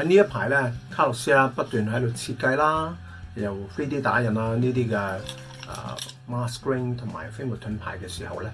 喺呢一排咧，卡洛斯啦不斷喺度設計啦，又 3D 打印啦呢啲嘅，啊 m a s k r e e n 同埋飛沫盾牌嘅時候咧，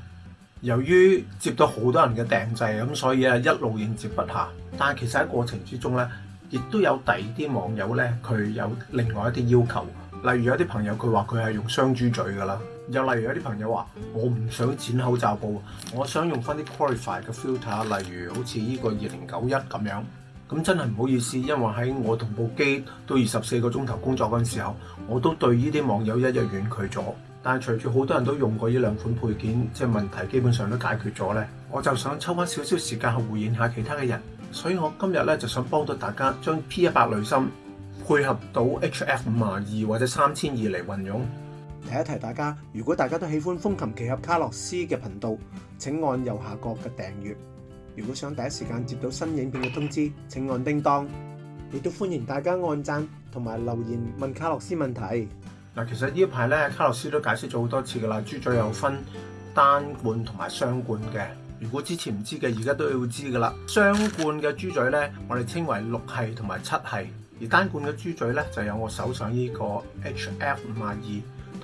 由於接到好多人嘅訂製，咁所以啊一路應接不下。但係其實喺過程之中咧，亦都有第二啲網友咧，佢有另外一啲要求。例如有啲朋友佢話佢係用雙豬嘴噶啦，又例如有啲朋友話我唔想剪口罩布，我想用翻啲 qualify 嘅 filter，例如好似呢個二零九一咁樣。咁真係唔好意思，因為喺我同部機到二十四个鐘頭工作嗰时時候，我都對呢啲網友一日婉拒咗。但係隨住好多人都用過呢兩款配件，即係問題基本上都解決咗呢。我就想抽翻少少時間去回應下其他嘅人。所以我今日呢，就想幫到大家將 P 一百濾芯配合到 HF 五廿二或者三千二嚟運用。提一提大家，如果大家都喜歡風琴騎俠卡洛斯嘅頻道，請按右下角嘅訂閱。如果想第一時間接到新影片嘅通知，請按叮當。亦都歡迎大家按讚同埋留言問卡洛斯問題。嗱，其實呢排咧，卡洛斯都解釋咗好多次噶啦。豬嘴有分單罐同埋雙罐嘅。如果之前唔知嘅，而家都要知噶啦。雙罐嘅豬嘴咧，我哋稱為六系同埋七系，而單罐嘅豬嘴咧，就有我手上呢個 H F 五廿二。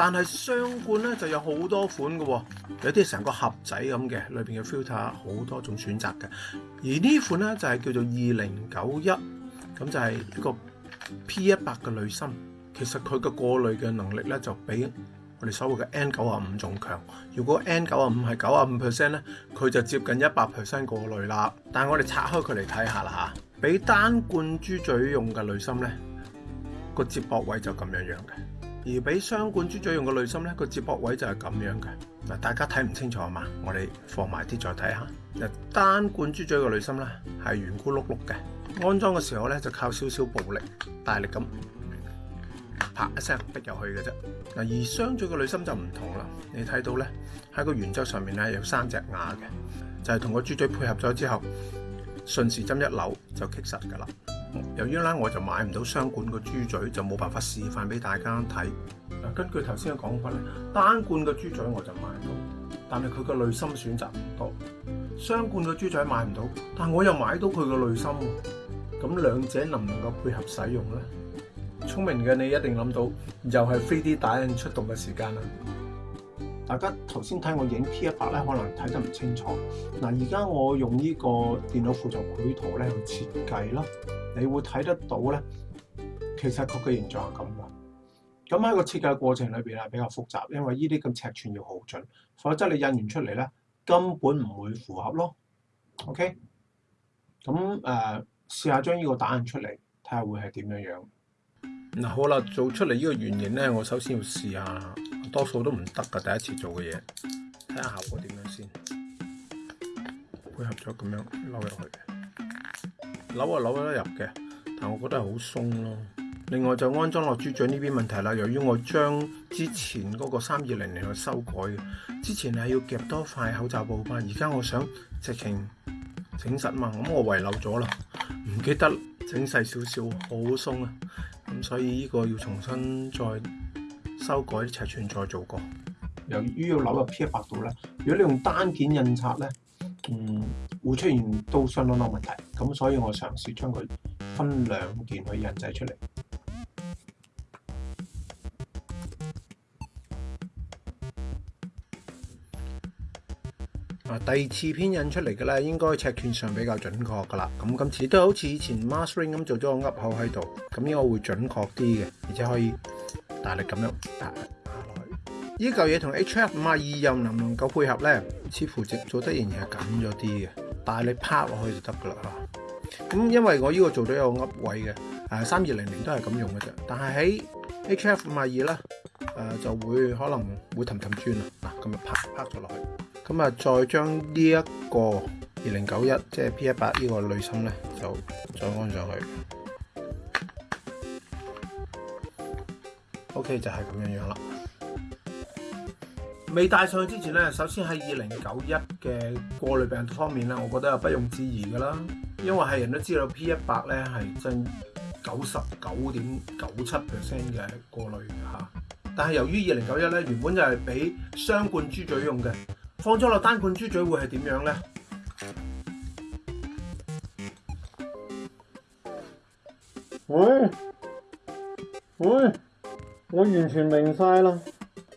但系雙罐咧就有好多款嘅，有啲成個盒仔咁嘅，裏邊嘅 filter 好多種選擇嘅。而呢款咧就係叫做二零九一，咁就係呢個 P 一百嘅滤芯。其實佢嘅過濾嘅能力咧就比我哋所謂嘅 N 九啊五仲強。如果 N 九啊五係九啊五 percent 咧，佢就接近一百 percent 過濾啦。但係我哋拆開佢嚟睇下啦嚇，俾單罐豬嘴用嘅滤芯咧個接駁位就咁樣樣嘅。而俾雙管豬嘴用個內芯咧，個接駁位就係咁樣嘅。嗱，大家睇唔清楚啊嘛，我哋放埋啲再睇下。嗱，單管豬嘴個內芯咧係圓咕碌碌嘅，安裝嘅時候咧就靠少少暴力大力咁啪一聲逼入去嘅啫。嗱，而雙嘴嘅內芯就唔同啦，你睇到咧喺個圓周上面咧有三隻牙嘅，就係同個豬嘴配合咗之後，順時針一扭就棘實㗎啦。由於咧，我就買唔到雙管個豬嘴，就冇辦法示範俾大家睇。嗱，根據頭先嘅講法咧，單罐嘅豬嘴我就買到，但係佢個內心選擇唔多。雙罐嘅豬嘴買唔到，但我又買到佢個內心。咁兩者能唔能夠配合使用咧？聰明嘅你一定諗到，又係 3D 打印出動嘅時間啦！大家頭先睇我影 P 一百咧，可能睇得唔清楚。嗱，而家我用呢個電腦輔助繪圖咧去設計啦。你会睇得到咧，其实佢嘅形状系咁噶。咁喺个设计过程里边系比较复杂，因为依啲咁尺寸要好准，否则你印完出嚟咧根本唔会符合咯。OK，咁诶，试下将依个打印出嚟，睇下会系点样样。嗱，好啦，做出嚟呢个原型咧，我首先要试下，多数都唔得噶，第一次做嘅嘢，睇下效果点样先。配合咗咁样撈入去。扭啊扭得入嘅，但我觉得系好松咯。另外就安装落猪嘴呢边问题啦。由于我将之前嗰个三二零零去修改嘅，之前係要夹多块口罩布吧。而家我想直情整实嘛，咁我遺漏咗啦，唔记得整細少少，好松啊。咁所以呢个要重新再修改尺寸再做过。由于要扭入 P 百度咧，如果你用单件印刷咧，嗯。會出現都相當多問題，咁所以我嘗試將佢分兩件去印製出嚟。啊，第二次編印出嚟嘅咧，應該尺寸上比較準確噶啦。咁今次都好似以前 master 咁做咗個凹口喺度，咁應該會準確啲嘅，而且可以大力咁樣壓落去。呢嚿嘢同 H F 五 a 二又能唔能夠配合咧？似乎接做得仍然係緊咗啲嘅。但系你拍落去就得噶啦嚇，咁因為我呢個做到有噏位嘅，誒三二零零都係咁用嘅啫。但係喺 H F 賣二咧，誒就會可能會氹氹轉啊，嗱咁啊拍拍咗落去，咁啊再將呢一個二零九一即係 P 一八呢個內芯咧就再安上去，OK 就係咁樣樣啦。未戴上去之前咧，首先喺二零九一嘅過濾病毒方面咧，我覺得係不用置疑噶啦，因為係人都知道 P 一百咧係近九十九點九七 percent 嘅過濾嚇。但係由於二零九一咧原本就係俾雙冠豬嘴用嘅，放咗落單冠豬嘴會係點樣咧？喂喂，我完全明晒啦！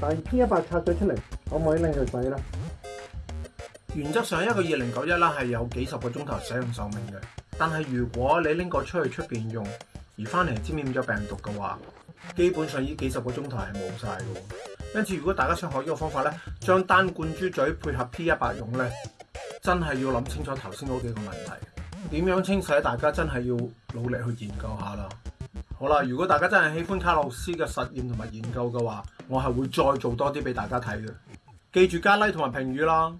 但 P 一百拆咗出嚟，可唔可以拎佢使咧？原則上一個二零九一啦，係有幾十個鐘頭使用壽命嘅。但係如果你拎個出去出边用，而翻嚟沾染咗病毒嘅話，基本上呢幾十個鐘頭係冇晒嘅。因此，如果大家想學呢個方法咧，將單罐豬嘴配合 P 一百用咧，真係要諗清楚頭先嗰幾個問題，點樣清洗，大家真係要努力去研究下啦。好啦，如果大家真係喜歡卡洛斯嘅實驗同埋研究嘅話，我係會再做多啲俾大家睇嘅。記住加 like 同埋評語啦！